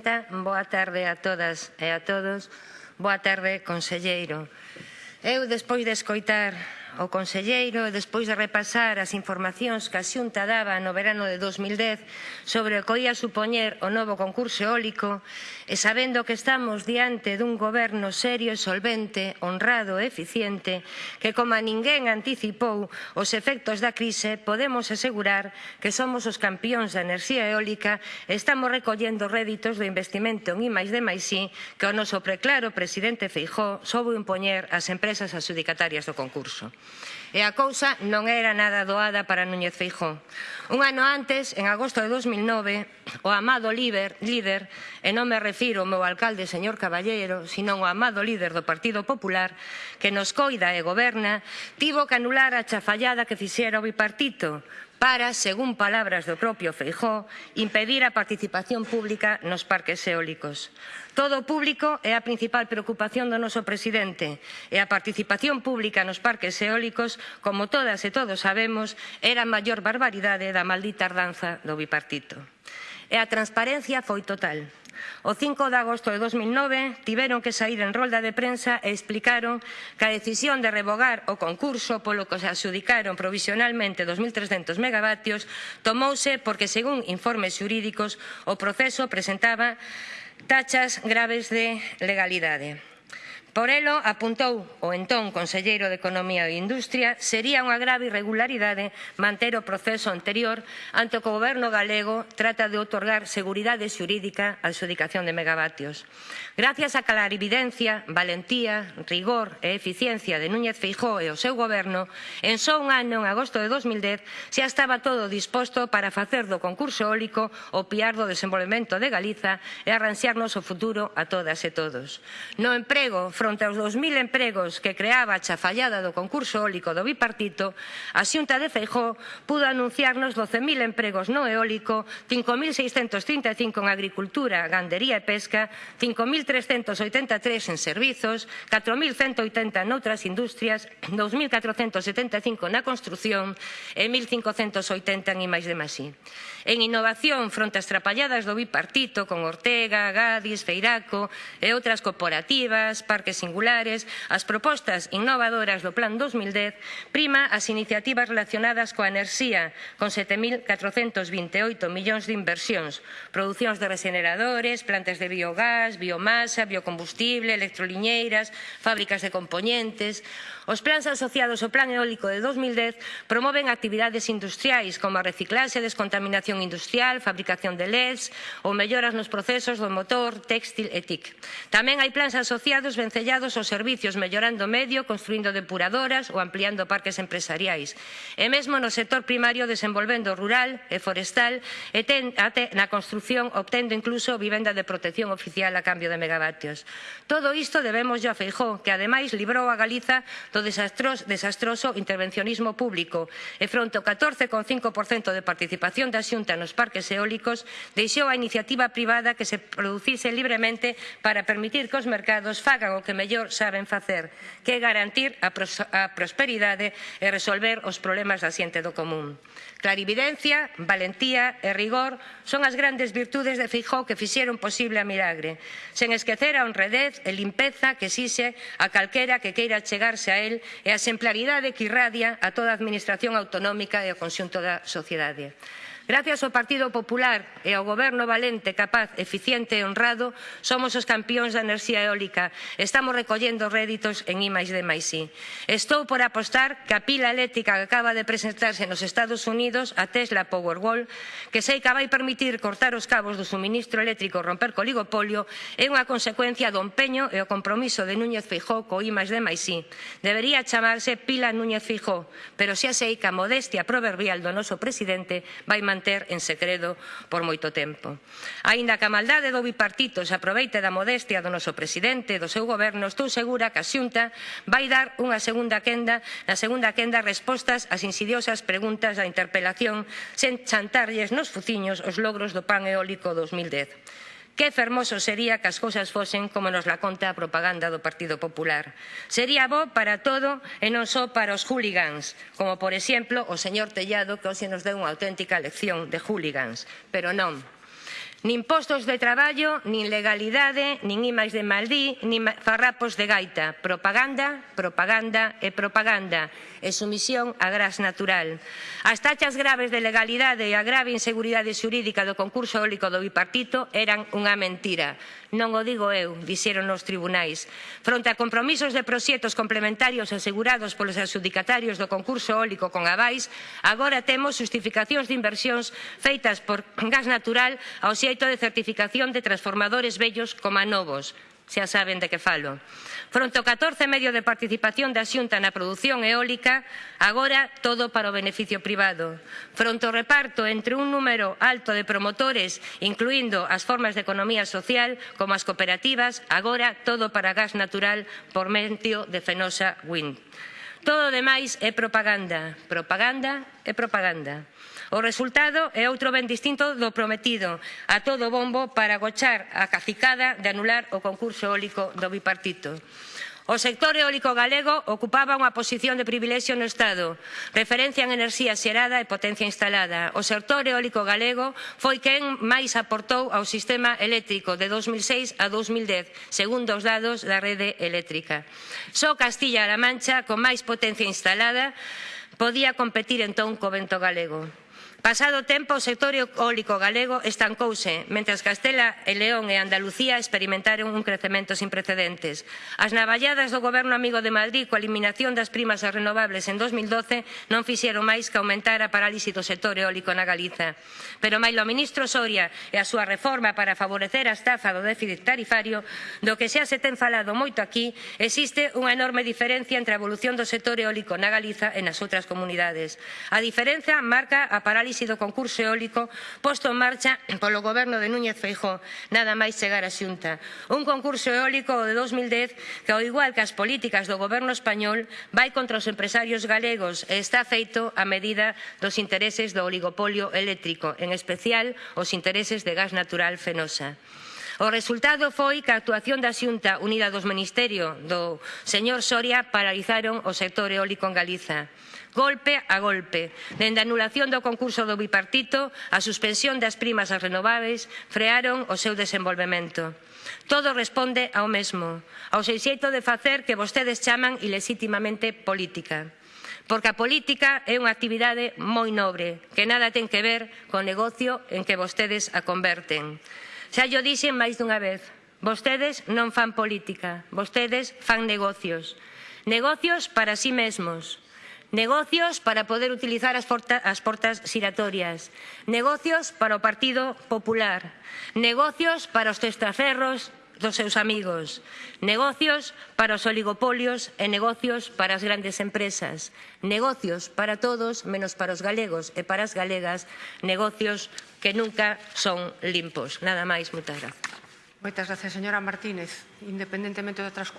Presidenta, boa tarde a todas e a todos. Boa tarde, conselleiro. Eu, despois de escoitar o Conselleiro e despois de repasar as informacións que a Xunta daba no verano de 2010 sobre o que ia supoñer o novo concurso eólico e sabendo que estamos diante dun goberno serio e solvente, honrado e eficiente que como a ninguén anticipou os efectos da crise podemos asegurar que somos os campións da enerxía eólica e estamos recollendo réditos do investimento en I máis de máis I que o noso preclaro presidente Feijó soubo impoñer ás empresas adjudicatarias do concurso. E a cousa non era nada doada para Núñez Feijó. Un ano antes, en agosto de 2009, o amado líder, líder e non me refiro ao meu alcalde, señor Caballero, senón o amado líder do Partido Popular, que nos coida e goberna, tivo que anular a chafallada que fixera o bipartito, para, según palabras do propio Feijó, impedir a participación pública nos parques eólicos. Todo o público é a principal preocupación do noso presidente e a participación pública nos parques eólicos, como todas e todos sabemos, era a maior barbaridade da maldita ardanza do bipartito. E a transparencia foi total. O 5 de agosto de 2009 tiveron que sair en rolda de prensa e explicaron que a decisión de revogar o concurso polo que se adjudicaron provisionalmente 2.300 megavatios tomouse porque, según informes xurídicos, o proceso presentaba tachas graves de legalidade. Por elo, apuntou o entón Conselleiro de Economía e Industria, sería unha grave irregularidade manter o proceso anterior ante o que o Goberno galego trata de otorgar seguridade xurídica á adxudicación de megavatios. Gracias á clarividencia, valentía, rigor e eficiencia de Núñez Feijóo e o seu Goberno, en só un ano, en agosto de 2010, xa estaba todo disposto para facer do concurso eólico o piar do desenvolvemento de Galiza e arranxarnos o futuro a todas e todos. No emprego Fronte aos 2.000 empregos que creaba a chafallada do concurso eólico do bipartito, a xunta de Feijó pudo anunciarnos 12.000 empregos no eólico, 5.635 en agricultura, gandería e pesca, 5.383 en servizos, 4.180 noutras industrias, 2.475 na construción e 1.580 en imais de masí. En innovación, fronte ás trapalladas do bipartito con Ortega, Gadis, Feiraco e outras corporativas, parques parques singulares, as propostas innovadoras do Plan 2010, prima as iniciativas relacionadas coa enerxía, con 7.428 millóns de inversións, producións de regeneradores, plantas de biogás, biomasa, biocombustible, electroliñeiras, fábricas de componentes, Os plans asociados ao Plan Eólico de 2010 promoven actividades industriais como a reciclaxe, descontaminación industrial, fabricación de LEDs ou melloras nos procesos do motor, textil e TIC. Tamén hai plans asociados vencellados aos servicios, mellorando o medio, construindo depuradoras ou ampliando parques empresariais. E mesmo no sector primario desenvolvendo rural e forestal e ten, ate, na construción obtendo incluso vivenda de protección oficial a cambio de megavatios. Todo isto debemos a Feijóo, que ademais librou a Galiza do do desastros, desastroso intervencionismo público e fronte ao 14,5% de participación da xunta nos parques eólicos deixou a iniciativa privada que se producise libremente para permitir que os mercados fagan o que mellor saben facer, que é garantir a, pros, a prosperidade e resolver os problemas da xente do común. Clarividencia, valentía e rigor son as grandes virtudes de Fijó que fixeron posible a milagre, sen esquecer a honradez e limpeza que exixe a calquera que queira chegarse a Israel e a exemplaridade que irradia a toda a Administración autonómica e ao conxunto da sociedade. Gracias ao Partido Popular e ao Goberno valente, capaz, eficiente e honrado, somos os campións da enerxía eólica. Estamos recollendo réditos en I de Maisí. Estou por apostar que a pila eléctrica que acaba de presentarse nos Estados Unidos, a Tesla Powerwall, que sei que vai permitir cortar os cabos do suministro eléctrico romper co oligopolio, é unha consecuencia do empeño e o compromiso de Núñez Fijó co I de Maisí. Debería chamarse pila Núñez Fijó, pero xa sei que a modestia proverbial do noso presidente vai manter manter en secreto por moito tempo. Aínda que a maldade do bipartito se aproveite da modestia do noso presidente e do seu goberno, estou segura que a xunta vai dar unha segunda quenda, na segunda quenda respostas ás insidiosas preguntas da interpelación sen chantarlles nos fuciños os logros do pan eólico 2010. Que fermoso sería que as cousas fosen como nos la conta a propaganda do Partido Popular. Sería bo para todo e non só para os hooligans, como por exemplo o señor Tellado que hoxe nos deu unha auténtica lección de hooligans. Pero non, Nin postos de traballo, nin legalidade, nin imais de Maldí, nin farrapos de gaita. Propaganda, propaganda e propaganda. E sumisión a gras natural. As tachas graves de legalidade e a grave inseguridade xurídica do concurso eólico do bipartito eran unha mentira. Non o digo eu, dixeron os tribunais. Fronte a compromisos de proxectos complementarios asegurados polos adjudicatarios do concurso eólico con Avais, agora temos justificacións de inversións feitas por gas natural ao xeito proxecto de certificación de transformadores vellos coma novos, xa saben de que falo. Fronte o 14 medio de participación da Xunta na produción eólica, agora todo para o beneficio privado. Fronte o reparto entre un número alto de promotores, incluindo as formas de economía social, como as cooperativas, agora todo para gas natural por medio de Fenosa Wind. Todo o demais é propaganda, propaganda e propaganda. O resultado é outro ben distinto do prometido, a todo bombo para gochar a cacicada de anular o concurso eólico do bipartito. O sector eólico galego ocupaba unha posición de privilexio no Estado, referencia en enerxía xerada e potencia instalada. O sector eólico galego foi quen máis aportou ao sistema eléctrico de 2006 a 2010, segundo os dados da rede eléctrica. Só Castilla-La Mancha, con máis potencia instalada, podía competir entón co vento galego. Pasado tempo, o sector eólico galego estancouse, mentras Castela e León e Andalucía experimentaron un crecemento sin precedentes. As navalladas do goberno amigo de Madrid coa eliminación das primas renovables en 2012 non fixeron máis que aumentar a parálise do sector eólico na Galiza. Pero mailo o ministro Soria e a súa reforma para favorecer a estafa do déficit tarifario, do que xa se ten falado moito aquí, existe unha enorme diferencia entre a evolución do sector eólico na Galiza e nas outras comunidades. A diferenza marca a parálise avise do concurso eólico posto en marcha polo goberno de Núñez Feijóo nada máis chegar a xunta. Un concurso eólico de 2010 que, ao igual que as políticas do goberno español, vai contra os empresarios galegos e está feito a medida dos intereses do oligopolio eléctrico, en especial os intereses de gas natural fenosa. O resultado foi que a actuación da Xunta Unida dos Ministerio do señor Soria paralizaron o sector eólico en Galiza golpe a golpe, dende a anulación do concurso do bipartito, a suspensión das primas ás renováveis, frearon o seu desenvolvemento. Todo responde ao mesmo, ao seixeito de facer que vostedes chaman ilesítimamente política. Porque a política é unha actividade moi nobre, que nada ten que ver co negocio en que vostedes a converten. Xa yo dixen máis dunha vez, vostedes non fan política, vostedes fan negocios. Negocios para sí mesmos, negocios para poder utilizar as, porta, as portas xiratorias, negocios para o Partido Popular, negocios para os testaferros dos seus amigos. Negocios para os oligopolios e negocios para as grandes empresas. Negocios para todos, menos para os galegos e para as galegas. Negocios que nunca son limpos. Nada máis, moitas grazas. Moitas gracias, señora Martínez. Independentemente do transcurso.